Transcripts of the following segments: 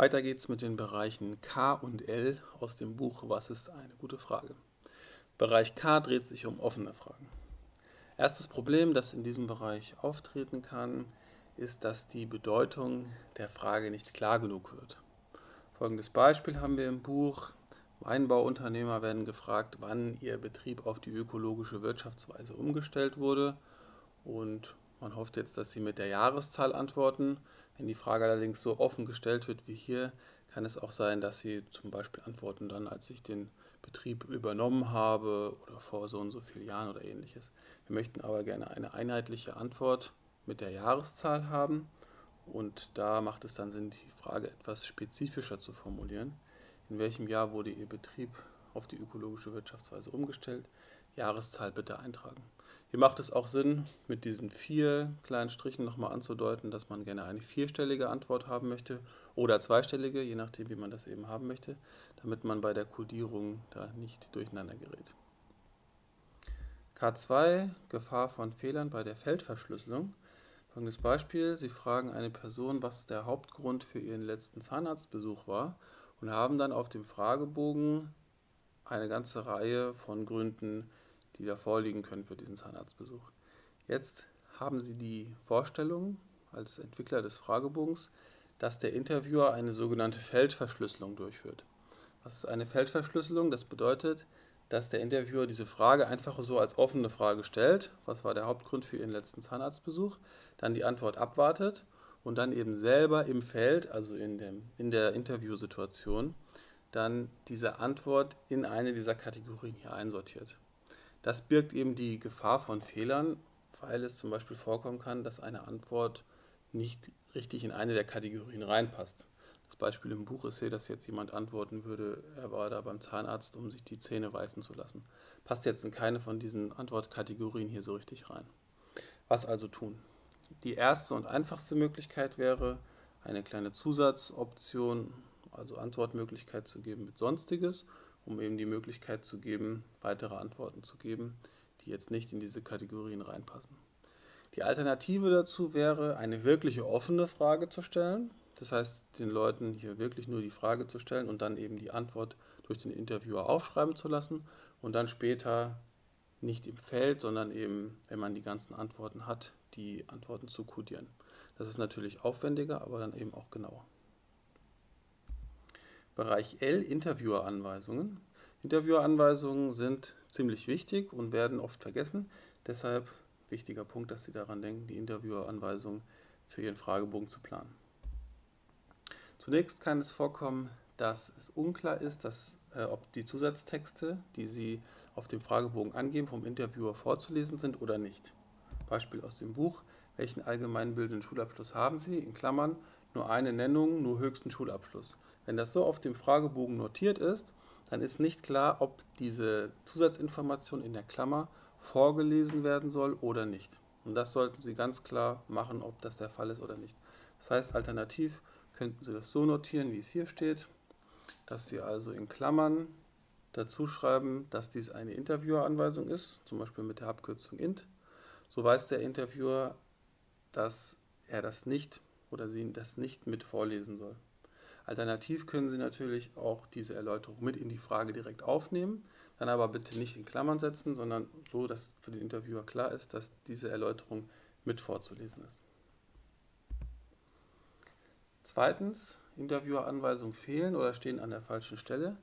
Weiter geht's mit den Bereichen K und L aus dem Buch Was ist eine gute Frage? Bereich K dreht sich um offene Fragen. Erstes Problem, das in diesem Bereich auftreten kann, ist, dass die Bedeutung der Frage nicht klar genug wird. Folgendes Beispiel haben wir im Buch. Weinbauunternehmer werden gefragt, wann ihr Betrieb auf die ökologische Wirtschaftsweise umgestellt wurde und man hofft jetzt, dass Sie mit der Jahreszahl antworten. Wenn die Frage allerdings so offen gestellt wird wie hier, kann es auch sein, dass Sie zum Beispiel antworten dann, als ich den Betrieb übernommen habe oder vor so und so vielen Jahren oder ähnliches. Wir möchten aber gerne eine einheitliche Antwort mit der Jahreszahl haben und da macht es dann Sinn, die Frage etwas spezifischer zu formulieren. In welchem Jahr wurde Ihr Betrieb auf die ökologische Wirtschaftsweise umgestellt? Jahreszahl bitte eintragen. Hier macht es auch Sinn, mit diesen vier kleinen Strichen nochmal anzudeuten, dass man gerne eine vierstellige Antwort haben möchte oder zweistellige, je nachdem, wie man das eben haben möchte, damit man bei der Codierung da nicht durcheinander gerät. K2, Gefahr von Fehlern bei der Feldverschlüsselung. Folgendes Beispiel, Sie fragen eine Person, was der Hauptgrund für Ihren letzten Zahnarztbesuch war und haben dann auf dem Fragebogen eine ganze Reihe von Gründen die da vorliegen können für diesen Zahnarztbesuch. Jetzt haben Sie die Vorstellung als Entwickler des Fragebogens, dass der Interviewer eine sogenannte Feldverschlüsselung durchführt. Was ist eine Feldverschlüsselung? Das bedeutet, dass der Interviewer diese Frage einfach so als offene Frage stellt, was war der Hauptgrund für Ihren letzten Zahnarztbesuch, dann die Antwort abwartet und dann eben selber im Feld, also in, dem, in der Interviewsituation, dann diese Antwort in eine dieser Kategorien hier einsortiert. Das birgt eben die Gefahr von Fehlern, weil es zum Beispiel vorkommen kann, dass eine Antwort nicht richtig in eine der Kategorien reinpasst. Das Beispiel im Buch ist hier, dass jetzt jemand antworten würde, er war da beim Zahnarzt, um sich die Zähne weißen zu lassen. Passt jetzt in keine von diesen Antwortkategorien hier so richtig rein. Was also tun? Die erste und einfachste Möglichkeit wäre, eine kleine Zusatzoption, also Antwortmöglichkeit zu geben mit Sonstiges um eben die Möglichkeit zu geben, weitere Antworten zu geben, die jetzt nicht in diese Kategorien reinpassen. Die Alternative dazu wäre, eine wirkliche offene Frage zu stellen. Das heißt, den Leuten hier wirklich nur die Frage zu stellen und dann eben die Antwort durch den Interviewer aufschreiben zu lassen und dann später nicht im Feld, sondern eben, wenn man die ganzen Antworten hat, die Antworten zu kodieren. Das ist natürlich aufwendiger, aber dann eben auch genauer. Bereich L Intervieweranweisungen. Intervieweranweisungen sind ziemlich wichtig und werden oft vergessen. Deshalb wichtiger Punkt, dass Sie daran denken, die Intervieweranweisungen für Ihren Fragebogen zu planen. Zunächst kann es vorkommen, dass es unklar ist, dass, äh, ob die Zusatztexte, die Sie auf dem Fragebogen angeben, vom Interviewer vorzulesen sind oder nicht. Beispiel aus dem Buch. Welchen allgemeinbildenden Schulabschluss haben Sie? In Klammern nur eine Nennung, nur höchsten Schulabschluss. Wenn das so auf dem Fragebogen notiert ist, dann ist nicht klar, ob diese Zusatzinformation in der Klammer vorgelesen werden soll oder nicht. Und das sollten Sie ganz klar machen, ob das der Fall ist oder nicht. Das heißt, alternativ könnten Sie das so notieren, wie es hier steht, dass Sie also in Klammern dazu schreiben, dass dies eine Intervieweranweisung ist, zum Beispiel mit der Abkürzung int. So weiß der Interviewer, dass er das nicht oder sie das nicht mit vorlesen soll. Alternativ können Sie natürlich auch diese Erläuterung mit in die Frage direkt aufnehmen, dann aber bitte nicht in Klammern setzen, sondern so, dass für den Interviewer klar ist, dass diese Erläuterung mit vorzulesen ist. Zweitens, Intervieweranweisungen fehlen oder stehen an der falschen Stelle.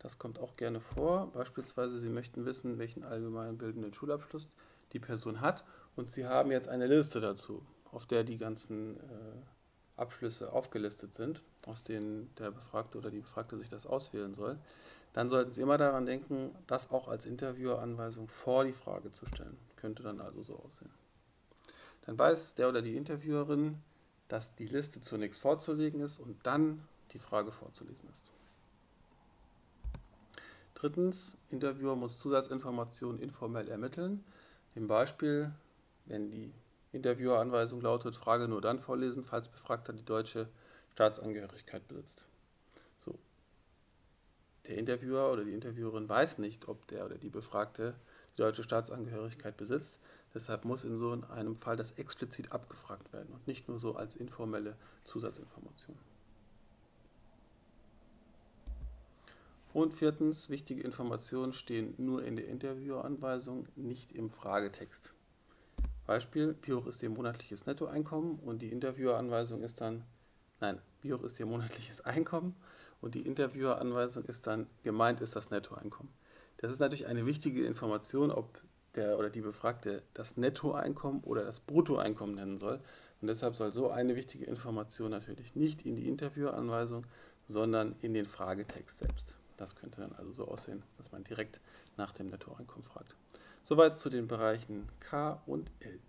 Das kommt auch gerne vor. Beispielsweise, Sie möchten wissen, welchen allgemeinbildenden Schulabschluss die Person hat und Sie haben jetzt eine Liste dazu, auf der die ganzen äh, Abschlüsse aufgelistet sind, aus denen der Befragte oder die Befragte sich das auswählen soll, dann sollten Sie immer daran denken, das auch als Intervieweranweisung vor die Frage zu stellen. Könnte dann also so aussehen. Dann weiß der oder die Interviewerin, dass die Liste zunächst vorzulegen ist und dann die Frage vorzulesen ist. Drittens, Interviewer muss Zusatzinformationen informell ermitteln. Im Beispiel, wenn die Intervieweranweisung lautet, Frage nur dann vorlesen, falls Befragter die deutsche Staatsangehörigkeit besitzt. So. Der Interviewer oder die Interviewerin weiß nicht, ob der oder die Befragte die deutsche Staatsangehörigkeit besitzt. Deshalb muss in so einem Fall das explizit abgefragt werden und nicht nur so als informelle Zusatzinformation. Und viertens, wichtige Informationen stehen nur in der Interviewanweisung, nicht im Fragetext. Beispiel, wie hoch ist Ihr monatliches Nettoeinkommen? Und die Intervieweranweisung ist dann, nein, wie hoch ist Ihr monatliches Einkommen? Und die Intervieweranweisung ist dann, gemeint ist das Nettoeinkommen. Das ist natürlich eine wichtige Information, ob der oder die Befragte das Nettoeinkommen oder das Bruttoeinkommen nennen soll. Und deshalb soll so eine wichtige Information natürlich nicht in die Interviewanweisung, sondern in den Fragetext selbst. Das könnte dann also so aussehen, dass man direkt nach dem Nettoeinkommen fragt. Soweit zu den Bereichen K und L.